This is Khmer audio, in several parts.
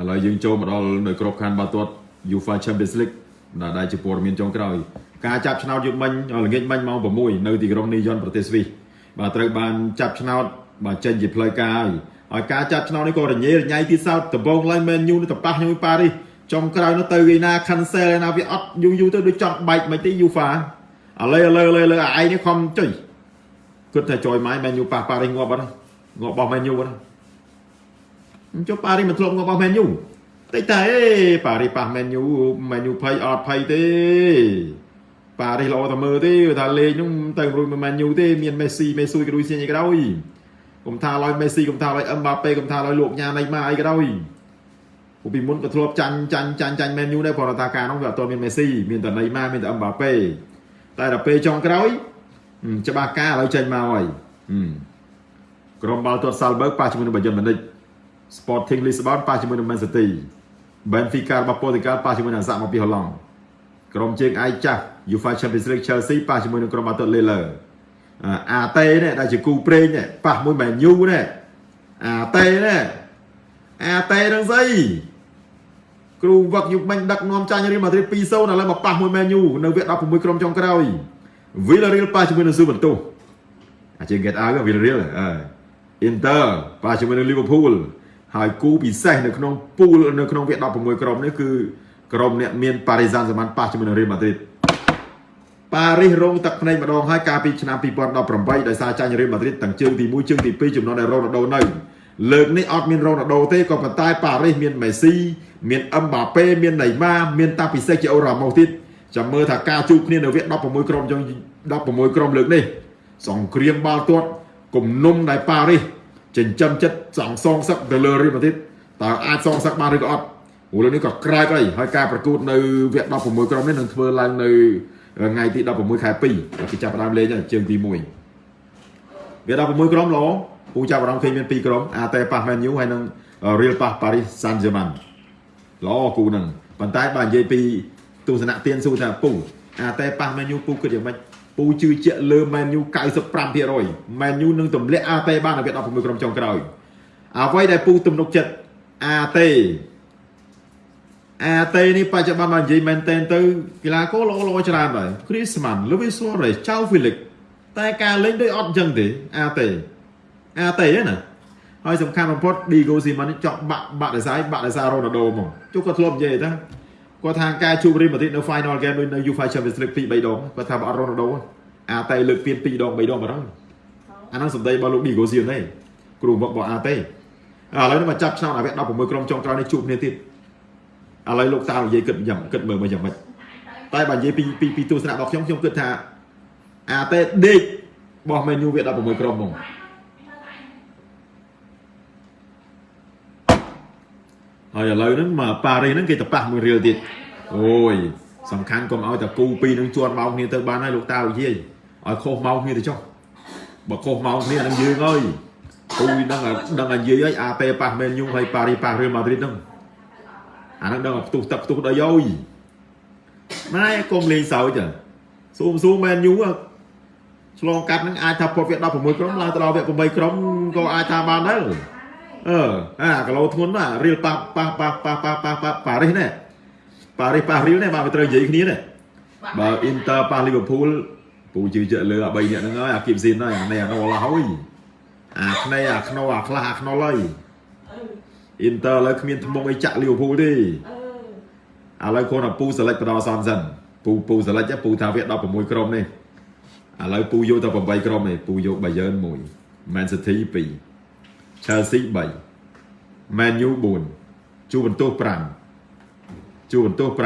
ឥឡូវយើងចូលមកដល់នៅក្របខ័ណ្ឌបាល់ទាត់ UEFA Champions League ដែលដែលជាព័ត៌មានចុងក្រោយការចាប់ឆ្នោតយុគមិញល្ងាចមិញម៉ោង6នៅទីក្រុងនីយ៉ុនប្រទេសស្វីសបាទត្រូវបានចាប់ឆ្នោតបាទចេញជាផ្លូវការហើយហើយការចាប់ឆ្នោតនេះក៏រញ៉េរញ៉ៃទីសោតដំបងឡើងមែនយូទៅប៉ះខ្ញុំប៉ារីសចុងក្រោយនោះទៅឯណា cancel ឯណាវាអត់យូរយូរទៅដូចចង់បែកមិនទេ UEFA ឥឡូវឥឡូវឥឡូវឥឡូវឯងនេះខំចុយគិតថាចយម៉ៃមែនយូប៉ះប៉ារីសងាប់អត់ងាប់បោះមែនយូអត់ ចុះប៉ារីសមិនធ្លាប់ងាប់បោះមែនយូតិចតែអេប៉ារីសប៉ះមែនយូមែនយូភ័យអត់ភ័យទេប៉ារីសល្អតែមើលទេថាលេងនោះទៅរួចមិនមែនយូទេមានមេស៊ីមេស៊ូយក៏ដូចជាអីក៏ដោយកុំថាឡើយមេស៊ីកុំថាឡើយអឹមបាប៉េកុំថាឡើយលោកញ៉ាណៃម៉ាអីក៏ដោយពួកពីមុនក៏ធ្លាប់ចាញ់ចាញ់ចាញ់ចាញ់មែនយូដែរព្រោះថាការនោះវាអត់ទាន់មានមេស៊ីមានតែណៃម៉ាមានតែអឹមបាប៉េតែដល់ពេលចុងក្រោយច្បាស់ការឥឡូវចេញមកហើយក្រុមបាល់ទាត់សាល់បឺកប៉ះជាមួយនឹងបាយិនម៉ានិច Sporting Lisbon ប៉ះជាមួយនឹង Man City Benfica របស់ប៉ូទុយហ្គាល់ប៉ះជាមួយនឹងអាសាក់មកពីហូឡង់ក្រុមជើងឯកចាស់ UEFA Champions League Chelsea ប៉ះជាមួយនឹងក្រុមបាល់ទាត់ Lille អាតេនេះដែលជាគូប្រេងនេះប៉ះមួយមែនយូនេះអាតេនេះអាតេនឹងស្អីគ្រូវឹកយុគមិញដឹកនាំចាញ់រៀលម៉ាឌ្រីត2-0ឥឡូវមកប៉ះមួយមែនយូនៅវគ្គ16ក្រុមចុងក្រោយ Villarreal ប៉ះជាមួយនឹងស៊ូបន្ទុះអាជាង get out Villarreal អឺ Inter ប៉ះជាមួយនឹង Liverpool ហើយគូពិសេសនៅក្នុងពូលនៅក្នុងវគ្គ16ក្រុមនេះគឺក្រុមអ្នកមាន Paris Saint-Germain ប៉ះជាមួយនឹង Real Madrid ប៉ារីសរងទឹកភ្នែកម្ដងហើយកាលពីឆ្នាំ2018ដោយសារចាញ់រៀលម៉ាឌ្រីតទាំងជើងទី1ជើងទី2ចំណុចដែលរ៉ូណាល់ដូនៅលើកនេះអត់មានរ៉ូណាល់ដូទេក៏ប៉ុន្តែប៉ារីសមានមេស៊ីមានអឹមបាប៉េមានណេម៉ាមានតាពិសេសជាអូរ៉ាម៉ូសទៀតចាំមើលថាការជួបគ្នានៅវគ្គ16ក្រុមចុង16ក្រុមលើកនេះសង្គ្រាមបាល់ទាត់គំនុំដែលប៉ារីស ចិញ្ចឹមចិត្តសងសងសឹកទៅលើរៀលម៉ាឌ្រីតតើអាចសងសឹកបានឬក៏អត់ព្រោះលើនេះក៏ក្រែកហើយហើយការប្រកួតនៅវគ្គ16ក្រុមនេះនឹងធ្វើឡើងនៅថ្ងៃទី16ខែ2គេចាប់ផ្ដើមលេងហើយជើងទី1វា16ក្រុមឡពូចាប់អារម្មណ៍ឃើញមាន2ក្រុមអាតែប៉ះ Man U ហើយនឹង Real ប៉ះ Paris Saint-Germain ល្អគូហ្នឹងប៉ុន្តែបើនិយាយពីទស្សនៈទៀនស៊ូថាពូអាតែប៉ះ Man U ពូគិតយ៉ាងម៉េច ពូជឿជាក់លើ Man U 95% Man U នឹងទម្លាក់អាតេបាននៅវគ្គ16ក្រុមចុងក្រោយអ្វីដែលពូទំនុកចិត្តអាតេអាតេនេះបច្ចុប្បន្នមកនិយាយមែនតែនទៅកីឡាករល្អល្អច្រើនដែរ Griezmann Luis Suarez Joao Felix តែការលេងដូចអត់អញ្ចឹងទេអាតេអាតេណាហើយសំខាន់បំផុត Diego Simeone ចង់បាក់បាក់ដោយសារបាក់ដោយសារ Ronaldo ហ្មងជុកគាត់ធ្លាប់និយាយថា គាត់ថាការជួប Real Madrid នៅ Final Game ដូចនៅ UEFA Champions League 2 3ដងគាត់ថាបើអត់ Ronaldo អាតេលើកពៀន2ដង3ដងបាត់ហើយអាហ្នឹងសម្ដីរបស់លោក Diego Simeone គ្រូមករបស់អាតេឥឡូវនេះមកចាប់ឆ្នោតអាវគ្គ16ក្រុមចុងក្រោយនេះជួបគ្នាទៀតឥឡូវលោកតានិយាយគិតយ៉ាងគិតមើលមកយ៉ាងម៉េចតែបើនិយាយពីពីពីទស្សនៈរបស់ខ្ញុំខ្ញុំគិតថាអាតេដេកបោះមេញូវា16ក្រុមហ្មង ហើយឥឡូវហ្នឹងមកប៉ារីហ្នឹងគេទៅប៉ះមួយរៀលទៀតអូយសំខាន់កុំឲ្យតែគូពីរហ្នឹងជាន់ម៉ោងគ្នាទៅបានហើយលោកតានិយាយឲ្យខុសម៉ោងគ្នាទៅចុះបើខុសម៉ោងគ្នាហ្នឹងយើងហើយគូហ្នឹងដឹងតែនិយាយហើយអាតេប៉ះមែនយូហើយប៉ារីប៉ះរៀលម៉ាឌ្រីតហ្នឹងអាហ្នឹងដឹងតែផ្ទុះទឹកផ្ទុះដីអើយម៉ែកុំលេងសើចស៊ូមស៊ូមែនយូឆ្លងកាត់ហ្នឹងអាចថាផុតវគ្គ16ក្រុមឡើងទៅដល់វគ្គ8ក្រុមក៏អាចថាបានដែរ អឺអាគីឡូធ្ងន់ណារៀលប៉ះប៉ះប៉ះប៉ះប៉ះប៉ះប៉ះប៉ារីសនេះប៉ារីសប៉ះរៀលនេះបាទវាត្រូវនិយាយគ្នានេះបើអ៊ីនទ័រប៉ះលីវើពូលពូជឿជាក់លើអា3នាក់ហ្នឹងហើយអាគីបស៊ីនហើយអានេះអានោះឡាហើយអាខ្នៃអាខ្នោអាខ្លះអាខ្នុលហើយអ៊ីនទ័រឥឡូវគ្មានថ្មងអីចាក់លីវើពូលទេឥឡូវគ្រាន់តែពូសេលេចបដោសំសិនពូពូសេលេចពូថាវា16ក្រុមនេះឥឡូវពូយកតែ8ក្រុមនេះពូយក Bayern 1 Man City 2 Chelsea 3 Man U 4ជួបន្ទោស5ជួបន្ទោស5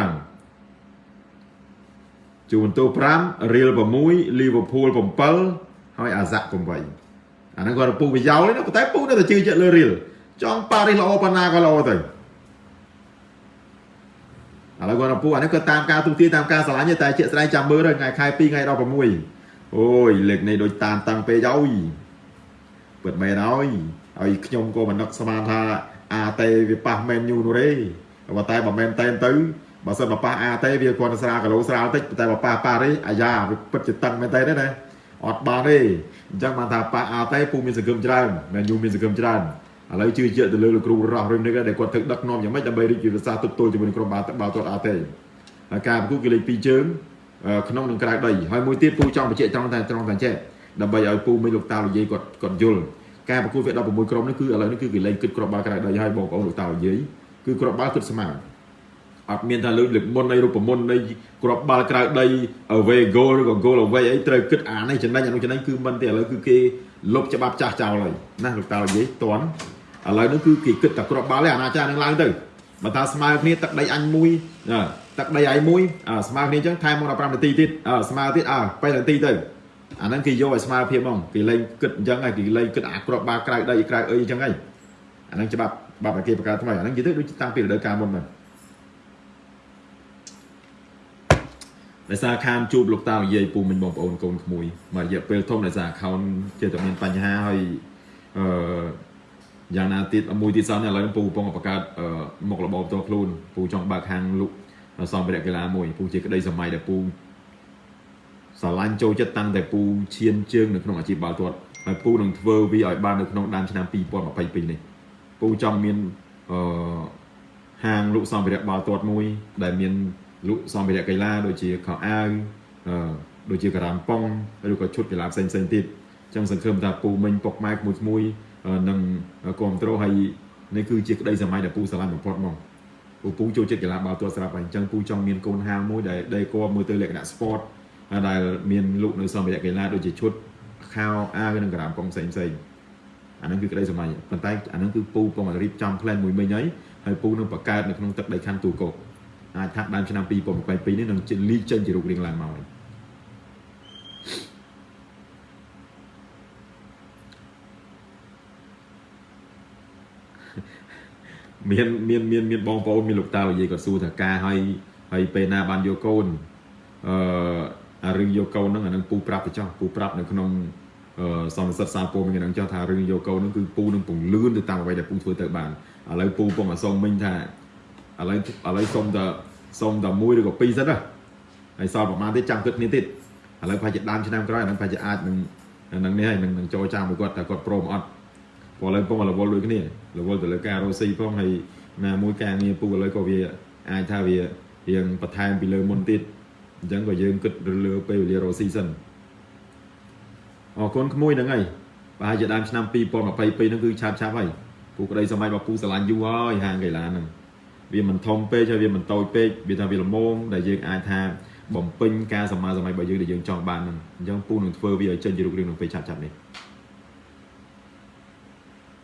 ជួបន្ទោស5 Real 6 Liverpool 7ហើយ Ajax 8អាហ្នឹងគាត់ពូប្រយោលទេប៉ុន្តែពូនៅតែជឿជាក់លើ Real ចង់ប៉ារីសល្អប៉ុណ្ណាក៏ល្អទៅឥឡូវគាត់ពូអានេះក៏តាមការទូទាយតាមការឆ្លាញ់តែជាក់ស្ដែងចាំមើលថ្ងៃខែ2ថ្ងៃ16អូយលេខនេះដូចតានតាំងពេកហើយពិតមែនហើយ ហើយខ្ញុំក៏មិននឹកស្មានថាអាតេវាប៉ះមែនយូនោះទេប៉ុន្តែបើមែនតែនទៅបើសិនបើប៉ះអាតេវាគាត់ស្រាលគីឡូស្រាលតិចតែបើប៉ះប៉ារីអាយ៉ាវាពិតជាតឹងមែនតែនទេណាអត់បានទេអញ្ចឹងបានថាប៉ះអាតេពូមានសង្ឃឹមច្រើនមែនយូមានសង្ឃឹមច្រើនហឥឡូវជឿជាក់ទៅលើលោកគ្រូរស់រឿងនេះដែលគាត់ធ្វើដឹកនាំយ៉ាងម៉េចដើម្បីរីករាយភាសាទប់ទល់ជាមួយនឹងក្រុមបាល់បាល់ទាត់អត់ទេហើយការប្រកួតគឺលេខ2ជើងក្នុងនឹងក្រៅដីហើយមួយទៀតពូចង់បញ្ជាក់ត្រង់តែត្រង់តែចេះដើម្បីឲ្យពូមិញលោកតាលោកយាយគាត់គាត់យល់ ការប្រកួតវា16ក្រុមនេះគឺឥឡូវនេះគឺគេលេងគិតគ្រាប់បាល់ក្រៅដីហើយបងប្អូនលោកតាលោកយាយគឺគ្រាប់បាល់គិតស្មើអត់មានថាលើកលើកមុននៃរូបមន្តនៃគ្រាប់បាល់ក្រៅដី away goal ឬក៏ goal away អីត្រូវគិតអានេះចំណេញអានោះចំណេញគឺមិនទេឥឡូវគឺគេលុបច្បាប់ចាស់ចោលហើយណាលោកតាលោកយាយតន់ឥឡូវនេះគឺគេគិតតែគ្រាប់បាល់ទេអាណាចារនឹងឡើងទៅបើថាស្មើគ្នាទឹកដីអញមួយទឹកដីឯមួយស្មើគ្នាអញ្ចឹងថែមមក15នាទីទៀតស្មើទៀតអើ8នាទីទៅ អាហ្នឹងគេយកឲ្យស្មើភាពហ្មងគេលេងគិតអញ្ចឹងហើយគេលេងគិតអាក្របបាក្រៅដីក្រៅអីអញ្ចឹងហើយអាហ្នឹងច្បាប់បាប់ឲ្យគេបង្កើតថ្មីអាហ្នឹងនិយាយទៅដូចតាំងពីរដូវកាលមុនមកដោយសារខានជួបលោកតានិយាយពូមិញបងប្អូនកូនក្មួយមករយៈពេលធំដោយសារ account ជាតែមានបញ្ហាហើយអឺយ៉ាងណាទៀតមួយទៀតសោះនេះឥឡូវពូកំពុងបង្កើតមុខរបបផ្ទាល់ខ្លួនពូចង់បើកហាងលុកសម្ភារៈកីឡាមួយពូជាក្តីសម័យដែលពូ ស្រឡាញ់ចូលចិត្តតាំងតែពូឈានជើងនៅក្នុងអាជីពបាល់ទាត់ហើយពូនឹងធ្វើវាឲ្យបាននៅក្នុងដើមឆ្នាំ2022នេះពូចង់មានអឺហាងលក់សម្ភារៈបាល់ទាត់មួយ ដែលមានលក់សម្ភារៈកីឡាដូចជាខោអាវអឺដូចជាការ៉ាំប៉ុងឬក៏ឈុតកីឡាផ្សេងផ្សេងទៀតចឹងសង្ឃឹមថាពូមិញពុកម៉ែក្មួយក្មួយនឹងគ្រប់គ្រងហើយនេះគឺជាក្តីសម័យដែលពូស្រឡាញ់បំផុតមកពូពូចូលចិត្តកីឡាបាល់ទាត់ស្រាប់ហើយអញ្ចឹងពូចង់មានកូនហាងមួយដែលដេកមើលទៅលក្ខណៈ sport ដែលមានលក់នៅសម្ភារៈកីឡាដូចជាឈុតខោអាវនិងការ៉ាំប៉ុងផ្សេងផ្សេងអាហ្នឹងគឺក្តីសម័យប៉ុន្តែអាហ្នឹងគឺពូកំពុងរៀបចំ plan មួយមិញហើយហើយពូនឹងបង្កើតនៅក្នុងទឹកដីខណ្ឌទូកោអាចថាដើមឆ្នាំ2022នេះនឹងលីកចេញជារូបរាងឡើងមកហើយមានមានមានមានបងប្អូនមានលោកតាលោកយាយគាត់សួរថាការឲ្យហើយពេលណាបានយកកូនអឺអា រឿងយកកូនហ្នឹងអានឹងពូប្រាប់ទៅចោះពូប្រាប់នៅក្នុងអឺសន្និសិទសារពូមិញហ្នឹងចោះថារឿងយកកូនហ្នឹងគឺពូនឹងពង្លឿនទៅតាមអ្វីដែលពូធ្វើទៅបានឥឡូវពូពុំអាសុំមិញថាឥឡូវឥឡូវសុំតែសុំតែមួយឬក៏ពីរសិនណាហើយសល់ប្រហែលទៀតចាំគិតគ្នាទៀតឥឡូវប្រហែលជាដើមឆ្នាំក្រោយអានឹងប្រហែលជាអាចនឹងនឹងនេះហើយនឹងចូលចាំមួយគាត់តែគាត់ព្រមអត់ព្រោះឥឡូវពុំរវល់ដូចគ្នារវល់ទៅលើការរស់ស៊ីផងហើយណាមួយការងារពូឥឡូវក៏វាអាចថាវារៀងបន្ថែមពីលើមុនទៀត អញ្ចឹងក៏យើងគិតលើពេលវេលារស់ស៊ីសិនអរគុណក្មួយហ្នឹងហើយប្រហែលជាដើមឆ្នាំ2022ហ្នឹងគឺឆាប់ឆាប់ហើយពូក្តីសម័យរបស់ពូស្រឡាញ់យូរហើយហាងកីឡាហ្នឹងវាមិនធំពេកហើយវាមិនតូចពេកវាថាវាល្មមដែលយើងអាចថាបំពេញការសមាសម័យរបស់យើងដែលយើងចង់បានហ្នឹងអញ្ចឹងពូនឹងធ្វើវាឲ្យចេញជារូបរាងក្នុងពេលឆាប់ឆាប់នេះ